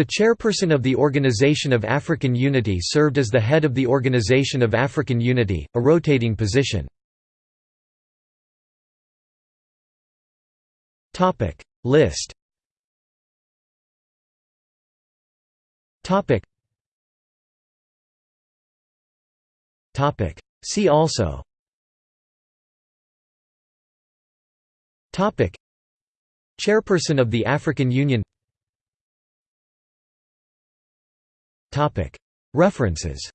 The chairperson of the Organization of African Unity served as the head of the Organization of African Unity, a rotating position. List. See also. Chairperson of the African Union References